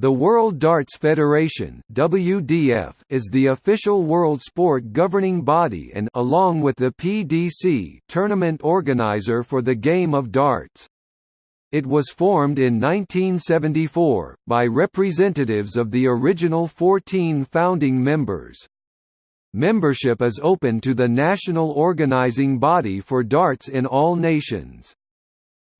The World Darts Federation (WDF) is the official world sport governing body and along with the PDC tournament organizer for the game of darts. It was formed in 1974 by representatives of the original 14 founding members. Membership is open to the national organizing body for darts in all nations.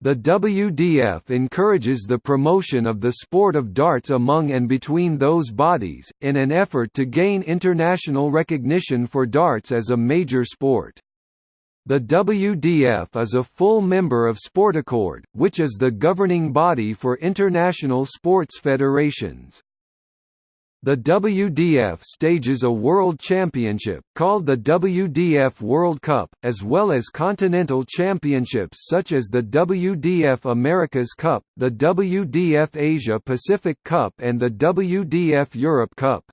The WDF encourages the promotion of the sport of darts among and between those bodies, in an effort to gain international recognition for darts as a major sport. The WDF is a full member of Sportaccord, which is the governing body for international sports federations. The WDF stages a World Championship, called the WDF World Cup, as well as continental championships such as the WDF America's Cup, the WDF Asia Pacific Cup and the WDF Europe Cup.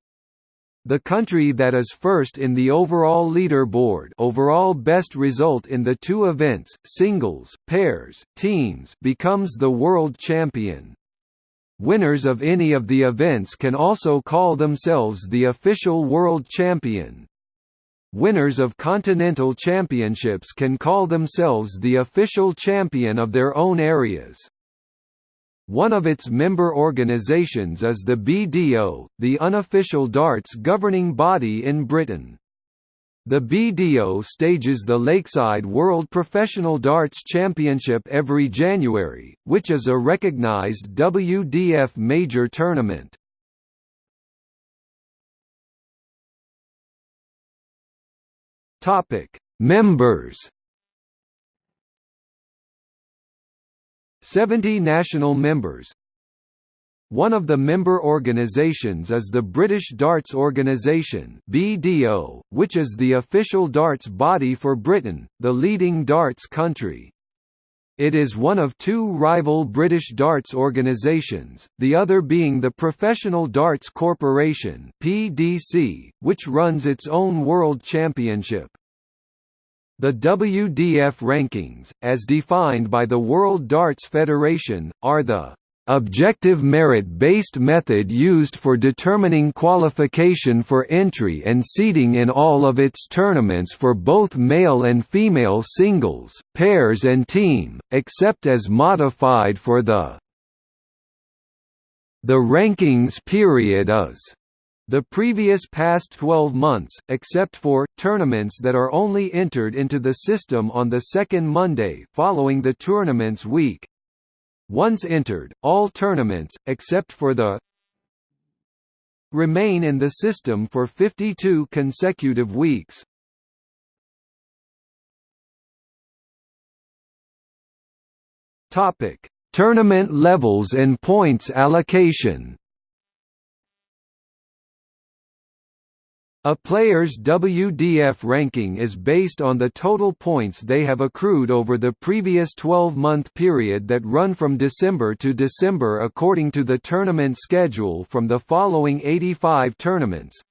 The country that is first in the overall leaderboard overall best result in the two events, singles, pairs, teams becomes the world champion. Winners of any of the events can also call themselves the official world champion. Winners of continental championships can call themselves the official champion of their own areas. One of its member organisations is the BDO, the unofficial darts governing body in Britain. The BDO stages the Lakeside World Professional Darts Championship every January, which is a recognized WDF major tournament. Topic: Members 70 national members one of the member organisations is the British Darts Organisation (BDO), which is the official darts body for Britain, the leading darts country. It is one of two rival British darts organisations, the other being the Professional Darts Corporation (PDC), which runs its own World Championship. The WDF rankings, as defined by the World Darts Federation, are the objective merit-based method used for determining qualification for entry and seeding in all of its tournaments for both male and female singles, pairs and team, except as modified for the the rankings period is the previous past 12 months, except for, tournaments that are only entered into the system on the second Monday following the tournament's week, once entered, all tournaments, except for the remain in the system for 52 consecutive weeks. Topic: Tournament levels and points allocation. A player's WDF ranking is based on the total points they have accrued over the previous 12-month period that run from December to December according to the tournament schedule from the following 85 tournaments.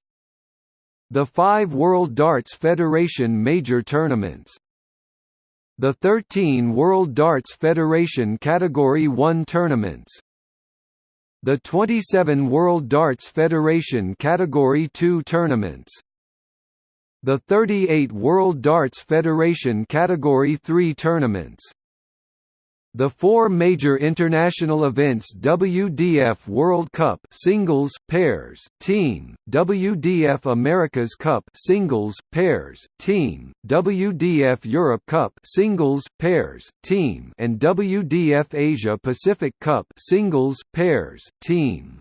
The five World Darts Federation major tournaments. The 13 World Darts Federation Category 1 tournaments the 27 World Darts Federation Category 2 tournaments. The 38 World Darts Federation Category 3 tournaments the four major international events WDF World Cup singles, pairs, team, WDF America's Cup singles, pairs, team, WDF Europe Cup singles, pairs, team, and WDF Asia Pacific Cup singles, pairs, team.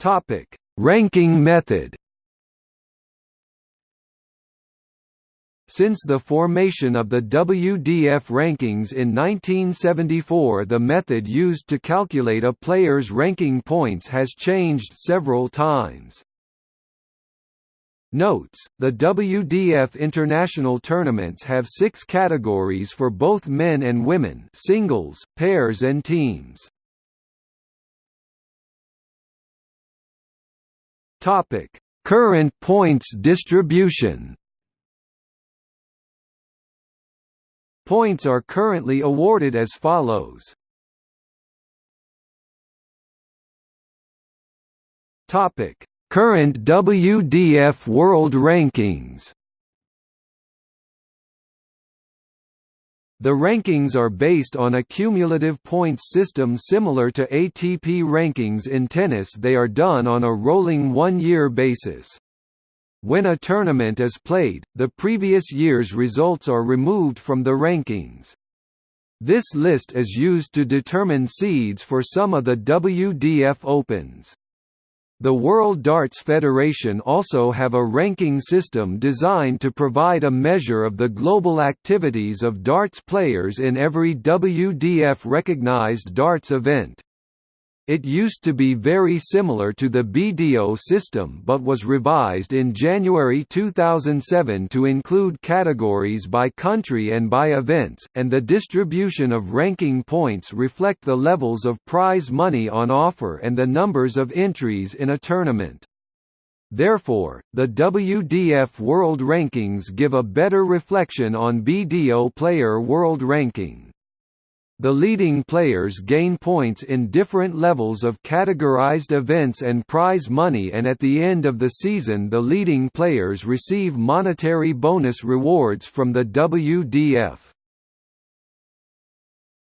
Topic: Ranking method Since the formation of the WDF rankings in 1974 the method used to calculate a player's ranking points has changed several times. Notes, the WDF international tournaments have six categories for both men and women singles, pairs and teams. Current points distribution Points are currently awarded as follows. Topic: Current WDF World Rankings. The rankings are based on a cumulative points system similar to ATP rankings in tennis they are done on a rolling one-year basis. When a tournament is played, the previous year's results are removed from the rankings. This list is used to determine seeds for some of the WDF Opens. The World Darts Federation also have a ranking system designed to provide a measure of the global activities of darts players in every WDF-recognized darts event. It used to be very similar to the BDO system but was revised in January 2007 to include categories by country and by events, and the distribution of ranking points reflect the levels of prize money on offer and the numbers of entries in a tournament. Therefore, the WDF World Rankings give a better reflection on BDO Player World Ranking. The leading players gain points in different levels of categorized events and prize money and at the end of the season the leading players receive monetary bonus rewards from the WDF.